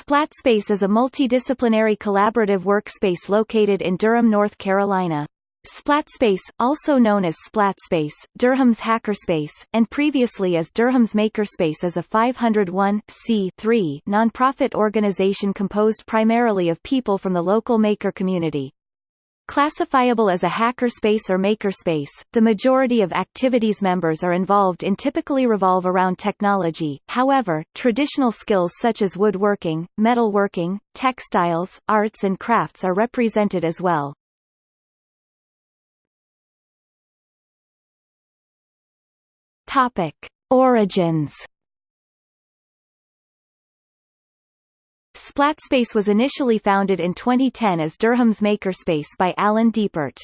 SplatSpace is a multidisciplinary collaborative workspace located in Durham, North Carolina. SplatSpace, also known as SplatSpace, Durham's Hackerspace, and previously as Durham's Makerspace is a 501 nonprofit organization composed primarily of people from the local maker community. Classifiable as a hackerspace or makerspace, the majority of activities members are involved in typically revolve around technology, however, traditional skills such as woodworking, metalworking, textiles, arts and crafts are represented as well. Topic: Origins. SplatSpace was initially founded in 2010 as Durham's Makerspace by Alan Diepert.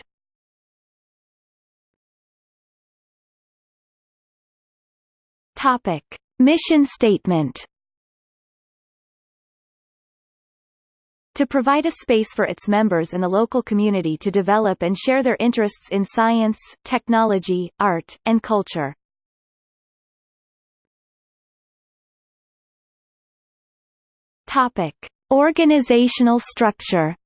Topic: Mission statement. to provide a space for its members and the local community to develop and share their interests in science, technology, art, and culture. Topic: Organizational structure.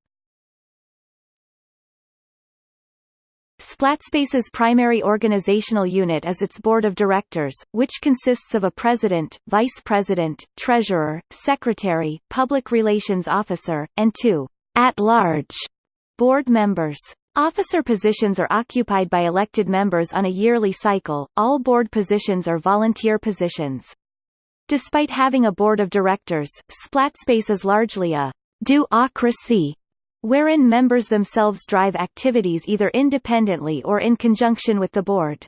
SplatSpace's primary organizational unit is its board of directors, which consists of a president, vice president, treasurer, secretary, public relations officer, and two at-large board members. Officer positions are occupied by elected members on a yearly cycle, all board positions are volunteer positions. Despite having a board of directors, SplatSpace is largely a do-ocracy, wherein members themselves drive activities either independently or in conjunction with the board.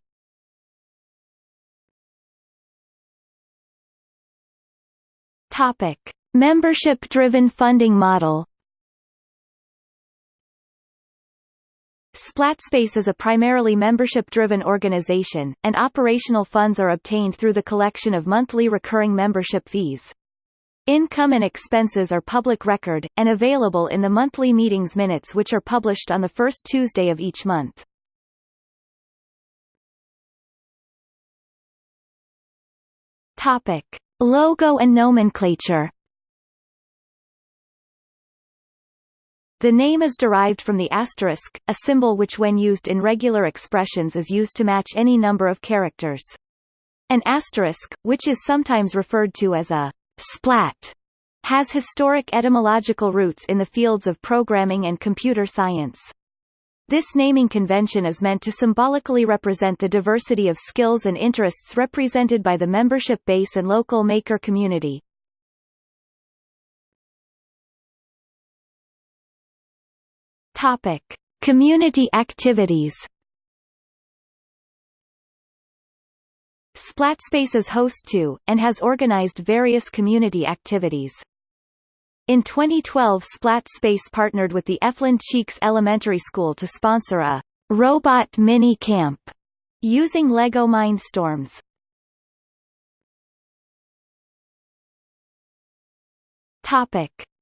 Topic: Membership-driven funding model SplatSpace is a primarily membership-driven organization, and operational funds are obtained through the collection of monthly recurring membership fees. Income and expenses are public record, and available in the monthly meetings minutes which are published on the first Tuesday of each month. Topic. Logo and nomenclature The name is derived from the asterisk, a symbol which when used in regular expressions is used to match any number of characters. An asterisk, which is sometimes referred to as a splat, has historic etymological roots in the fields of programming and computer science. This naming convention is meant to symbolically represent the diversity of skills and interests represented by the membership base and local maker community. Topic: Community activities. SplatSpace is host to, and has organized various community activities. In 2012 SplatSpace partnered with the Eflin Cheeks Elementary School to sponsor a robot mini camp using LEGO Mindstorms.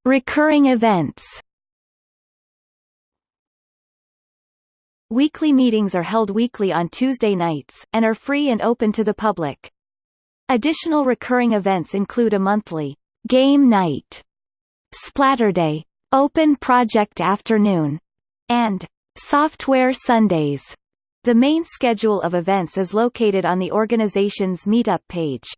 Recurring events. Weekly meetings are held weekly on Tuesday nights, and are free and open to the public. Additional recurring events include a monthly game night, Splatterday, Open Project Afternoon, and Software Sundays. The main schedule of events is located on the organization's Meetup page.